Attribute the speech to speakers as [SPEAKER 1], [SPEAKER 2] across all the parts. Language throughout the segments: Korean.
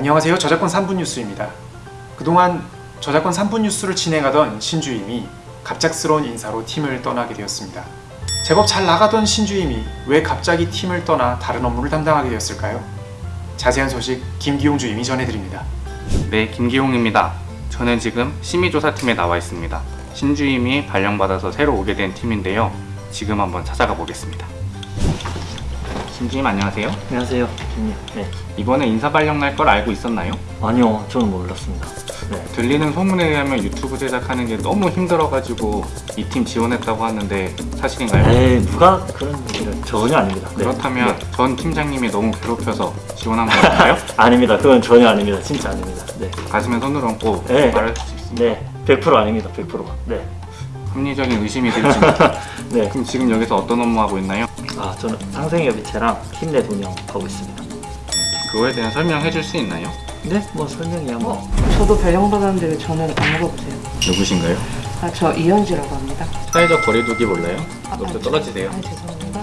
[SPEAKER 1] 안녕하세요. 저작권 3분 뉴스입니다. 그동안 저작권 3분 뉴스를 진행하던 신주임이 갑작스러운 인사로 팀을 떠나게 되었습니다. 제법 잘 나가던 신주임이 왜 갑자기 팀을 떠나 다른 업무를 담당하게 되었을까요? 자세한 소식 김기용 주임이 전해드립니다.
[SPEAKER 2] 네, 김기용입니다. 저는 지금 심의조사팀에 나와 있습니다. 신주임이 발령받아서 새로 오게 된 팀인데요. 지금 한번 찾아가 보겠습니다. 신주임 안녕하세요.
[SPEAKER 3] 안녕하세요, 김님. 네.
[SPEAKER 2] 이번에 인사 발령 날 걸 알고 있었나요?
[SPEAKER 3] 아니요, 저는 몰랐습니다. 네.
[SPEAKER 2] 들리는 소문에 의하면 유튜브 제작하는 게 너무 힘들어가지고 이 팀 지원했다고 하는데 사실인가요?
[SPEAKER 3] 에이, 누가 그런 얘기를 전혀 아닙니다. 네.
[SPEAKER 2] 그렇다면
[SPEAKER 3] 네.
[SPEAKER 2] 전 팀장님이 너무 괴롭혀서 지원한 걸까요?
[SPEAKER 3] 아닙니다. 그건 전혀 아닙니다. 진짜 아닙니다. 네.
[SPEAKER 2] 가슴에 손을 얹고
[SPEAKER 3] 네.
[SPEAKER 2] 말할 수 있습니다.
[SPEAKER 3] 네. 100% 아닙니다. 100%. 네.
[SPEAKER 2] 합리적인 의심이 들지만
[SPEAKER 3] 네.
[SPEAKER 2] 그럼 지금 여기서 어떤 업무 하고 있나요?
[SPEAKER 3] 아, 저는 상생협의체랑 팀내 운영 하고 있습니다.
[SPEAKER 2] 그거에 대한 설명해 줄 수 있나요?
[SPEAKER 3] 네, 뭐 설명이야 뭐.
[SPEAKER 4] 어, 저도 발령받았는데 왜 저는 안 물어보세요?
[SPEAKER 2] 누구신가요?
[SPEAKER 4] 아, 저 이현지라고 합니다.
[SPEAKER 2] 사회적 거리두기 몰라요?
[SPEAKER 4] 아,
[SPEAKER 2] 너도
[SPEAKER 4] 아,
[SPEAKER 2] 떨어지세요.
[SPEAKER 4] 아, 죄송합니다.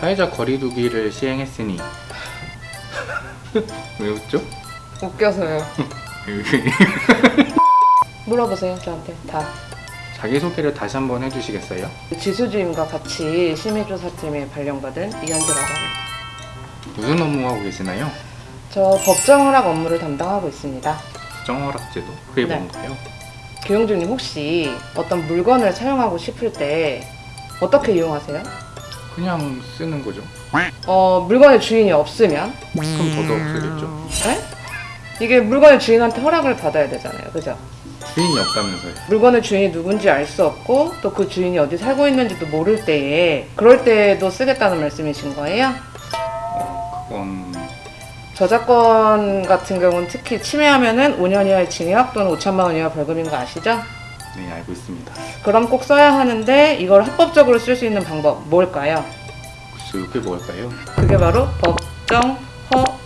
[SPEAKER 2] 사회적 거리두기를 시행했으니 왜 웃죠?
[SPEAKER 4] 웃겨서요. 물어보세요, 저한테. 다.
[SPEAKER 2] 자기소개를 다시 한번 해주시겠어요?
[SPEAKER 4] 지수주임과 같이 심의조사팀에 발령받은 이현지라고 합니다.
[SPEAKER 2] 무슨 업무 하고 계시나요?
[SPEAKER 4] 저 법정 허락 업무를 담당하고 있습니다.
[SPEAKER 2] 정허락 제도 그게
[SPEAKER 4] 네.
[SPEAKER 2] 뭔가요?
[SPEAKER 4] 교영주님 혹시 어떤 물건을 사용하고 싶을 때 어떻게 이용하세요?
[SPEAKER 2] 그냥 쓰는 거죠.
[SPEAKER 4] 어, 물건의 주인이 없으면?
[SPEAKER 2] 그럼 저도 없어겠죠.
[SPEAKER 4] 네? 이게 물건의 주인한테 허락을 받아야 되잖아요. 그죠?
[SPEAKER 2] 주인이 없다면서요.
[SPEAKER 4] 물건의 주인이 누군지 알 수 없고 또 그 주인이 어디 살고 있는지도 모를 때에 그럴 때도 쓰겠다는 말씀이신 거예요?
[SPEAKER 2] 그건
[SPEAKER 4] 저작권 같은 경우는 특히 침해하면은 5년 이하의 징역 또는 5천만 원 이하 벌금인 거 아시죠?
[SPEAKER 2] 네 알고 있습니다.
[SPEAKER 4] 그럼 꼭 써야 하는데 이걸 합법적으로 쓸 수 있는 방법 뭘까요?
[SPEAKER 2] 글쎄요 그게 뭘까요?
[SPEAKER 4] 그게 바로 법정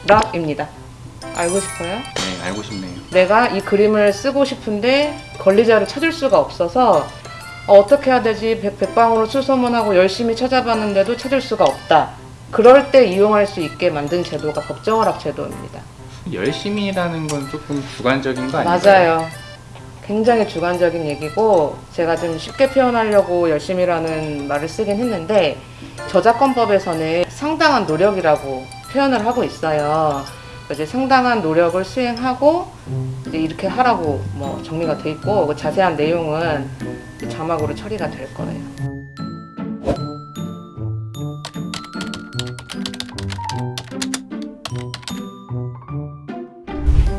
[SPEAKER 4] 허락입니다. 알고 싶어요?
[SPEAKER 2] 네 알고 싶네요.
[SPEAKER 4] 내가 이 그림을 쓰고 싶은데 권리자를 찾을 수가 없어서 어, 어떻게 해야 되지? 백, 백방으로 수소문하고 열심히 찾아봤는데도 찾을 수가 없다. 그럴 때 이용할 수 있게 만든 제도가 법정허락 제도입니다.
[SPEAKER 2] 열심히라는 건 조금 주관적인 거 아닌가요?
[SPEAKER 4] 맞아요. 굉장히 주관적인 얘기고 제가 좀 쉽게 표현하려고 열심히라는 말을 쓰긴 했는데 저작권법에서는 상당한 노력이라고 표현을 하고 있어요. 이제 상당한 노력을 수행하고 이제 이렇게 하라고 뭐 정리가 돼 있고 그 자세한 내용은 자막으로 처리가 될 거예요.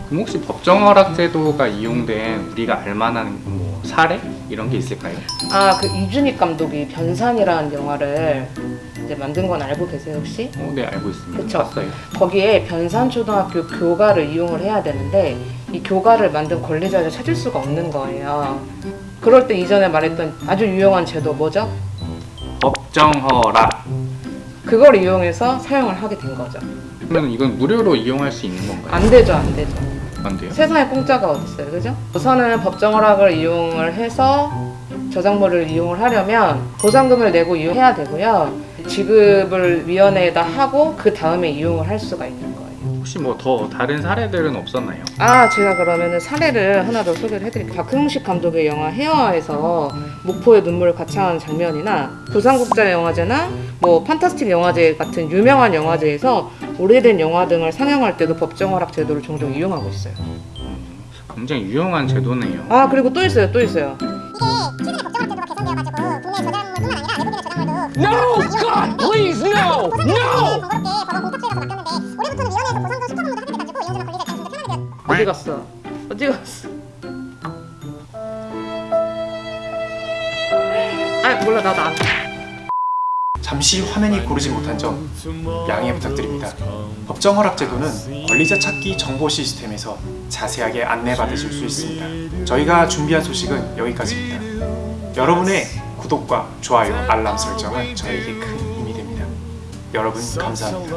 [SPEAKER 2] 그럼 혹시 법정 허락 제도가 이용된 우리가 알만한 뭐 사례 이런 게 있을까요?
[SPEAKER 4] 아그 이준익 감독이 변산이라는 영화를 이제 만든 건 알고 계세요 혹시?
[SPEAKER 2] 어, 네 알고 있습니다.
[SPEAKER 4] 그쵸.
[SPEAKER 2] 봤어요.
[SPEAKER 4] 거기에 변산초등학교 교가를 이용을 해야 되는데 이 교가를 만든 권리자를 찾을 수가 없는 거예요. 그럴 때 이전에 말했던 아주 유용한 제도 뭐죠?
[SPEAKER 2] 법정허락.
[SPEAKER 4] 그걸 이용해서 사용을 하게 된 거죠.
[SPEAKER 2] 그러면 이건 무료로 이용할 수 있는 건가요?
[SPEAKER 4] 안 되죠, 안 되죠.
[SPEAKER 2] 안 돼요?
[SPEAKER 4] 세상에 공짜가 어딨어요, 그죠? 우선은 법정허락을 이용을 해서 저작물을 이용을 하려면 보상금을 내고 이용해야 되고요. 지급을 위원회에다 하고 그 다음에 이용을 할 수가 있는 거예요.
[SPEAKER 2] 혹시 뭐 더 다른 사례들은 없었나요?
[SPEAKER 4] 아 제가 그러면은 사례를 하나 더 소개를 해드릴게요 박흥식 감독의 영화 헤어에서 목포의 눈물을 가창하는 장면이나 부산국제 영화제나 뭐 판타스틱 영화제 같은 유명한 영화제에서 오래된 영화 등을 상영할 때도 법정 허락 제도를 종종 이용하고 있어요
[SPEAKER 2] 굉장히 유용한 제도네요.
[SPEAKER 4] 아 그리고 또 있어요 또 있어요
[SPEAKER 5] 최근에 법정학 제도가 개선되어가지고
[SPEAKER 6] No! God, please, no! No!
[SPEAKER 4] 어디 갔어 어디 갔어 아 몰라 나도 안
[SPEAKER 1] 잠시 화면이 고르지 못한 점 양해 부탁드립니다. 법정 허락 제도는 권리자 찾기 정보 시스템에서 자세하게 안내받으실 수 있습니다. 저희가 준비한 소식은 여기까지입니다. 여러분의 구독과 좋아요, 알람 설정은 저에게 큰 힘이 됩니다. 여러분 감사합니다.